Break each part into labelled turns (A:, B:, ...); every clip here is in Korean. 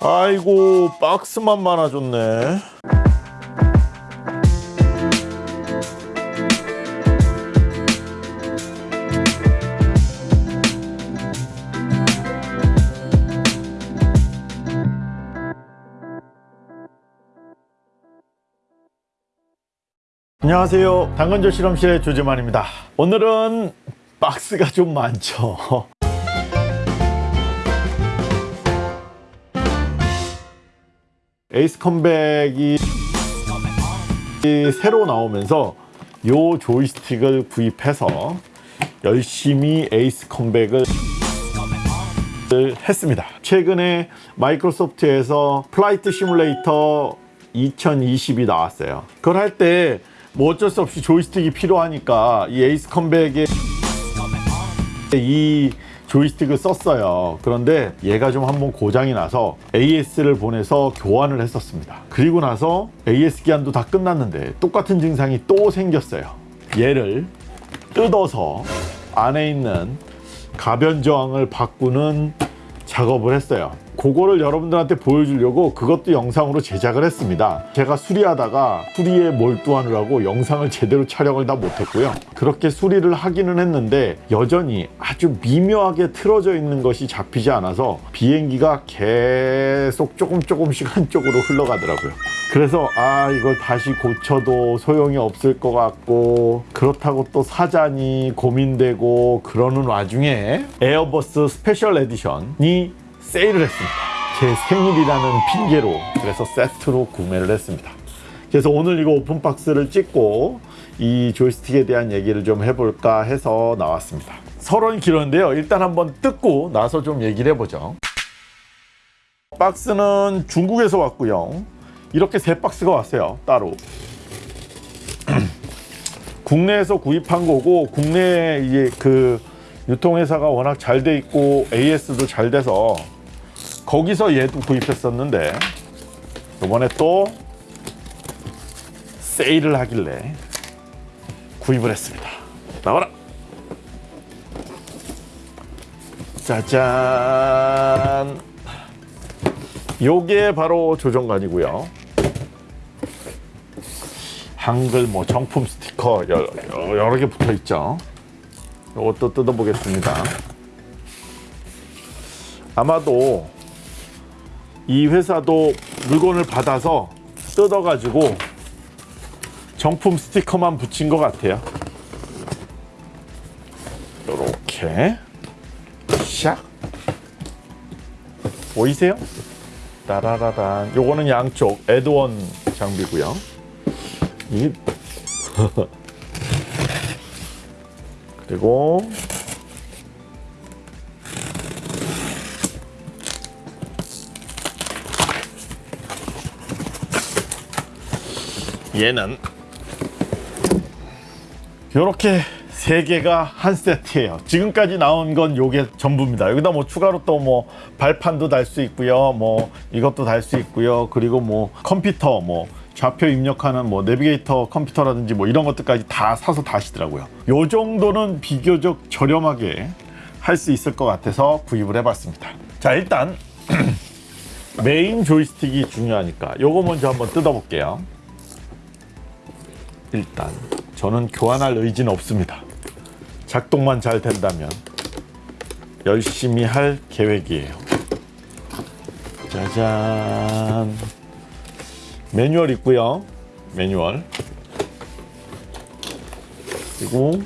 A: 아이고 박스만 많아졌네. 안녕하세요. 당근조 실험실의 조재만입니다. 오늘은 박스가 좀 많죠 에이스 컴뱃이 새로 나오면서 요 조이스틱을 구입해서 열심히 에이스 컴뱃을 했습니다. 최근에 마이크로소프트에서 플라이트 시뮬레이터 2020이 나왔어요. 그걸 할 때 뭐 어쩔 수 없이 조이스틱이 필요하니까 이 에이스 컴뱃에 이 조이스틱을 썼어요. 그런데 얘가 좀 한번 고장이 나서 AS를 보내서 교환을 했었습니다. 그리고 나서 AS 기한도 다 끝났는데 똑같은 증상이 또 생겼어요. 얘를 뜯어서 안에 있는 가변 저항을 바꾸는 작업을 했어요 그거를 여러분들한테 보여주려고 그것도 영상으로 제작을 했습니다. 제가 수리하다가 수리에 몰두하느라고 영상을 제대로 촬영을 다 못했고요. 그렇게 수리를 하기는 했는데 여전히 아주 미묘하게 틀어져 있는 것이 잡히지 않아서 비행기가 계속 조금 조금씩 한쪽으로 흘러가더라고요. 그래서 아 이걸 다시 고쳐도 소용이 없을 것 같고 그렇다고 또 사자니 고민되고 그러는 와중에 에어버스 special edition이 세일을 했습니다. 제 생일이라는 핑계로 그래서 세트로 구매를 했습니다. 그래서 오늘 이거 open box를 찍고 이 조이스틱에 대한 얘기를 좀 해볼까 해서 나왔습니다. 서론이 길었는데요. 일단 한번 뜯고 나서 좀 얘기를 해보죠. 박스는 중국에서 왔고요. 이렇게 세 박스가 왔어요 따로. 국내에서 구입한 거고 국내 이제 그 유통회사가 워낙 잘 돼 있고 AS도 잘 돼서 거기서 얘도 구입했었는데 이번에 또 세일을 하길래 구입을 했습니다. 나와라. 짜잔. 요게 바로 조정관이고요. 한글 뭐 정품 스티커 여러, 여러 개 붙어 있죠. 이것도 뜯어 보겠습니다. 아마도 이 회사도 물건을 받아서 뜯어 가지고 정품 스티커만 붙인 것 같아요. 이렇게. 샥. 보이세요? 따라라란. 요거는 양쪽 에드원 장비고요. 이. 그리고 얘는 이렇게 세 개가 한 세트예요. 지금까지 나온 건 요게 전부입니다. 여기다 뭐 추가로 또 뭐 발판도 달 수 있고요. 뭐 이것도 달 수 있고요. 그리고 뭐 컴퓨터 뭐 좌표 입력하는 뭐 내비게이터 컴퓨터라든지 뭐 이런 것들까지 다 사서 다시더라고요. 요 정도는 비교적 저렴하게 할 수 있을 것 같아서 구입을 해봤습니다. 자 일단 메인 조이스틱이 중요하니까 요거 먼저 한번 뜯어 볼게요 일단 저는 교환할 의지는 없습니다. 작동만 잘 된다면 열심히 할 계획이에요. 짜잔. 매뉴얼 있고요. 매뉴얼. 그리고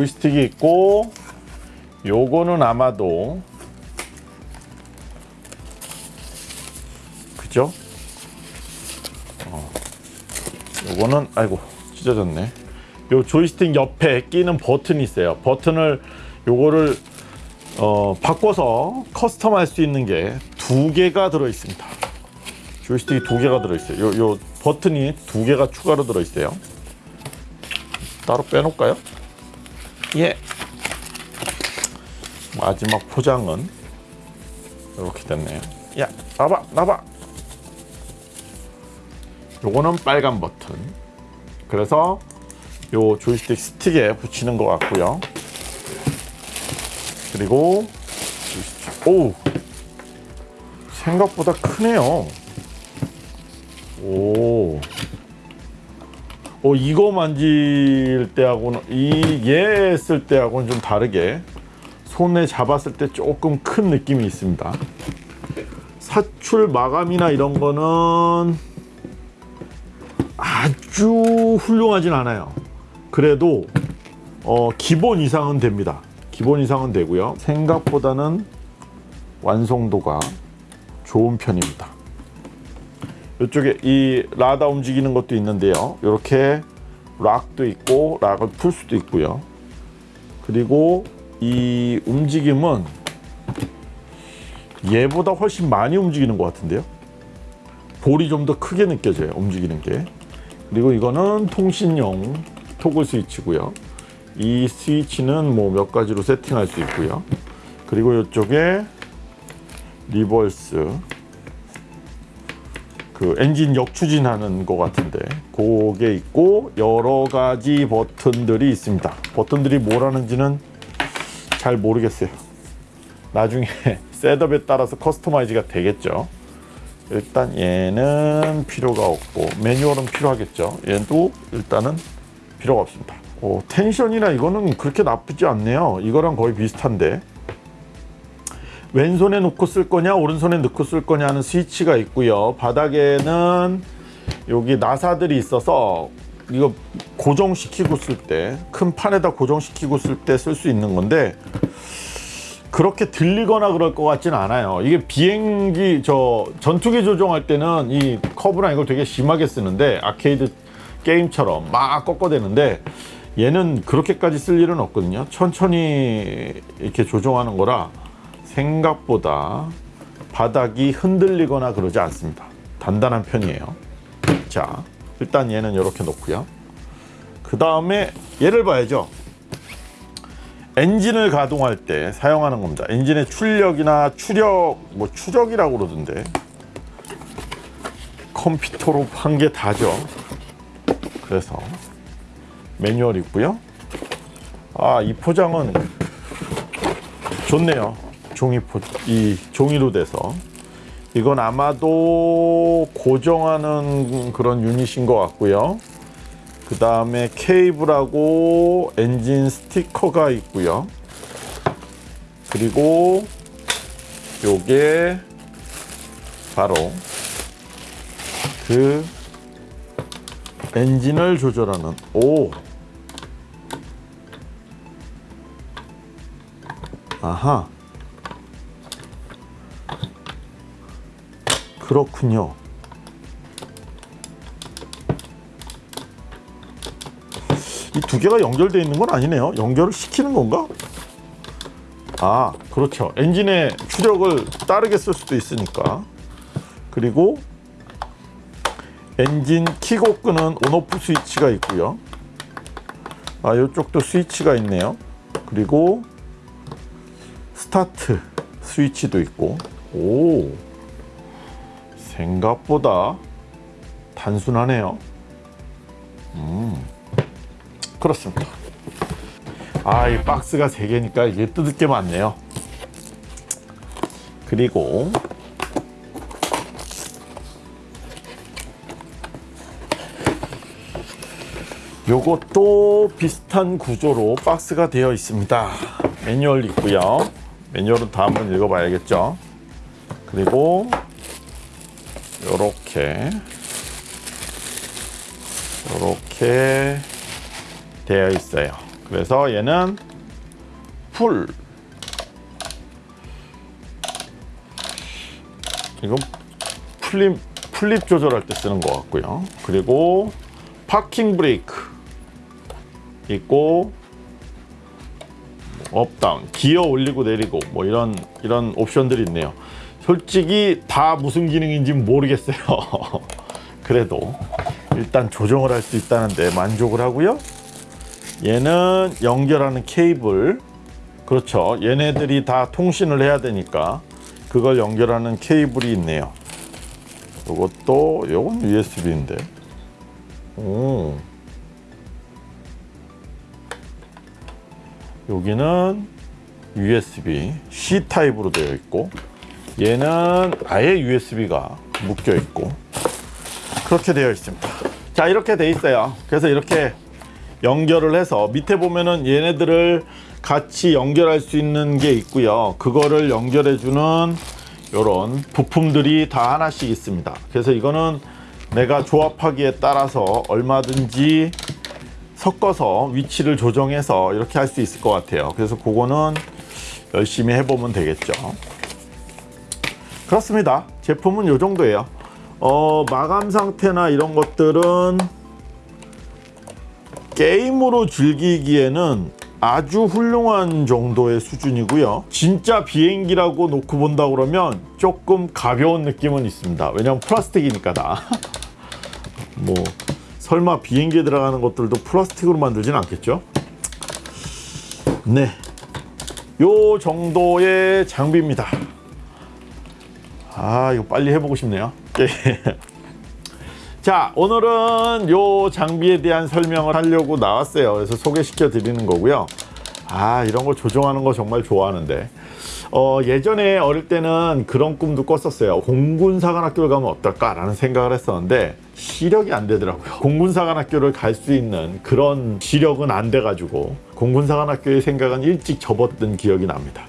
A: 조이스틱이 있고 요거는 아마도 그죠? 어. 요거는 아이고 찢어졌네 요 조이스틱 옆에 끼는 버튼이 있어요 버튼을 요거를 어, 바꿔서 custom 할 수 있는 게 두 개가 들어 있습니다 조이스틱이 두 개가 들어 있어요 요, 요 버튼이 두 개가 추가로 들어 있어요 따로 빼놓을까요? 예 마지막 포장은 이렇게 됐네요 야 나봐 나봐 요거는 빨간 버튼. 그래서 요 조이스틱 스틱에 붙이는 것 같고요. 그리고 오 생각보다 크네요. 오. 어, 이거 만질 때하고는 이얘 쓸 때하고는 좀 다르게 손에 잡았을 때 조금 큰 느낌이 있습니다. 사출 마감이나 이런 거는 아주 훌륭하진 않아요. 그래도 어, 기본 이상은 됩니다. 기본 이상은 되고요. 생각보다는 완성도가 좋은 편입니다. 이쪽에 이 rudder 움직이는 것도 있는데요. 이렇게 lock도 있고 lock을 풀 수도 있고요. 그리고 이 움직임은 얘보다 훨씬 많이 움직이는 것 같은데요. 폭이 좀 더 크게 느껴져요. 움직이는 게. 그리고 이거는 통신용 토글 스위치고요. 이 스위치는 뭐 몇 가지로 세팅할 수 있고요. 그리고 이쪽에 reverse 그 엔진 역추진하는 것 같은데 그게 있고 여러 가지 버튼들이 있습니다. 버튼들이 뭐라는지는 잘 모르겠어요. 나중에 setup에 따라서 customize가 되겠죠. 일단 얘는 필요가 없고 매뉴얼은 필요하겠죠. 얘도 일단은 필요가 없습니다. 오, 텐션이나 이거는 그렇게 나쁘지 않네요. 이거랑 거의 비슷한데 왼손에 놓고 쓸 거냐 오른손에 넣고 쓸 거냐 하는 스위치가 있고요. 바닥에는 여기 나사들이 있어서 이거 고정시키고 쓸 때 큰 판에다 고정시키고 쓸 때 쓸 수 있는 건데 그렇게 들리거나 그럴 것 같지는 않아요. 이게 비행기 저 전투기 조종할 때는 이 커브랑 이걸 되게 심하게 쓰는데 아케이드 게임처럼 막 꺾어대는데 얘는 그렇게까지 쓸 일은 없거든요. 천천히 이렇게 조종하는 거라 생각보다 바닥이 흔들리거나 그러지 않습니다. 단단한 편이에요. 자, 일단 얘는 이렇게 놓고요. 그 다음에 얘를 봐야죠. 엔진을 가동할 때 사용하는 겁니다. 엔진의 출력이나 추력, 뭐 추력이라고 그러던데 컴퓨터로 한 게 다죠. 그래서 매뉴얼 있고요. 아, 이 포장은 좋네요. 종이 포, 이 종이로 돼서 이건 아마도 고정하는 그런 유닛인 것 같고요. 그 다음에 케이블하고 엔진 스티커가 있고요. 그리고 요게 바로 그 엔진을 조절하는 오 아하 그렇군요. 이 두 개가 연결되어 있는 건 아니네요. 연결을 시키는 건가? 아, 그렇죠. 엔진의 추력을 다르게 쓸 수도 있으니까. 그리고 엔진 키고 끄는 on off 스위치가 있고요. 아, 이쪽도 스위치가 있네요. 그리고 스타트 스위치도 있고. 오. 생각보다 단순하네요. 음, 그렇습니다. 아, 이 박스가 세 개니까 이게 뜯을 게 많네요. 그리고 요것도 비슷한 구조로 박스가 되어 있습니다. 매뉴얼 있고요. 매뉴얼은 다 한번 읽어봐야겠죠. 그리고 요렇게 요렇게 되어 있어요. 그래서 얘는 풀 이건 flap flap 조절할 때 쓰는 것 같고요. 그리고 파킹 브레이크 있고 up down 기어 올리고 내리고 뭐 이런 이런 옵션들이 있네요. 솔직히 다 무슨 기능인지 모르겠어요. 그래도 일단 조정을 할 수 있다는데 만족을 하고요. 얘는 연결하는 케이블 그렇죠. 얘네들이 다 통신을 해야 되니까 그걸 연결하는 케이블이 있네요. 이것도 이건 USB인데. 오. 여기는 USB C 타입으로 되어 있고 얘는 아예 USB가 묶여 있고 그렇게 되어 있습니다. 자 이렇게 돼 있어요. 그래서 이렇게 연결을 해서 밑에 보면은 얘네들을 같이 연결할 수 있는 게 있고요. 그거를 연결해 주는 이런 부품들이 다 하나씩 있습니다. 그래서 이거는 내가 조합하기에 따라서 얼마든지 섞어서 위치를 조정해서 이렇게 할 수 있을 것 같아요. 그래서 그거는 열심히 해보면 되겠죠. 그렇습니다. 제품은 이 정도예요. 어, 마감 상태나 이런 것들은 게임으로 즐기기에는 아주 훌륭한 정도의 수준이고요. 진짜 비행기라고 놓고 본다 그러면 조금 가벼운 느낌은 있습니다. 왜냐면 플라스틱이니까 다. 뭐 설마 비행기에 들어가는 것들도 플라스틱으로 만들진 않겠죠? 네. 요 정도의 장비입니다. 아, 이거 빨리 해보고 싶네요. 예. 자, 오늘은 요 장비에 대한 설명을 하려고 나왔어요. 그래서 소개시켜 드리는 거고요. 아, 이런 거 조종하는 거 정말 좋아하는데. 어, 예전에 어릴 때는 그런 꿈도 꿨었어요. 공군사관학교를 가면 어떨까 라는 생각을 했었는데 시력이 안 되더라고요. 공군사관학교를 갈 수 있는 그런 시력은 안 돼가지고 공군사관학교의 생각은 일찍 접었던 기억이 납니다.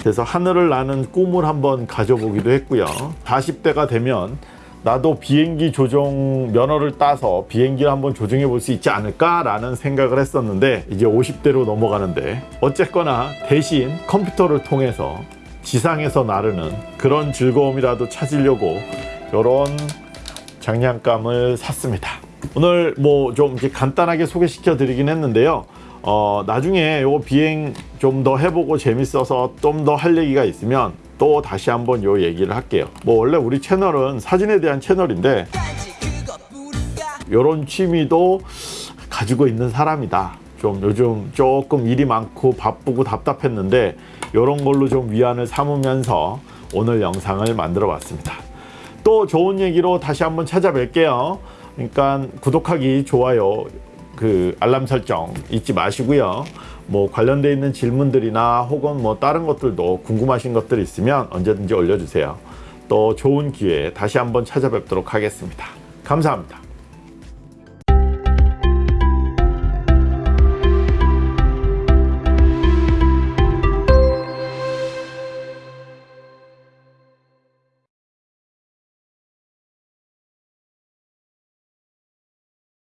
A: 그래서 하늘을 나는 꿈을 한번 가져보기도 했고요. 40대가 되면 나도 비행기 조종 면허를 따서 비행기를 한번 조종해 볼 수 있지 않을까 라는 생각을 했었는데 이제 50대로 넘어가는데 어쨌거나 대신 컴퓨터를 통해서 지상에서 나르는 그런 즐거움이라도 찾으려고 이런 장난감을 샀습니다. 오늘 뭐 좀 간단하게 소개시켜 드리긴 했는데요. 어, 나중에 요 비행 좀 더 해보고 재밌어서 좀 더 할 얘기가 있으면 또 다시 한번 요 얘기를 할게요. 뭐 원래 우리 채널은 사진에 대한 채널인데 요런 취미도 가지고 있는 사람이다. 좀 요즘 조금 일이 많고 바쁘고 답답했는데 요런 걸로 좀 위안을 삼으면서 오늘 영상을 만들어 봤습니다. 또 좋은 얘기로 다시 한번 찾아뵐게요. 그러니까 구독하기, 좋아요, 그 알람 설정 잊지 마시고요. 뭐 관련돼 있는 질문들이나 혹은 뭐 다른 것들도 궁금하신 것들 있으면 언제든지 올려주세요. 또 좋은 기회에 다시 한번 찾아뵙도록 하겠습니다. 감사합니다.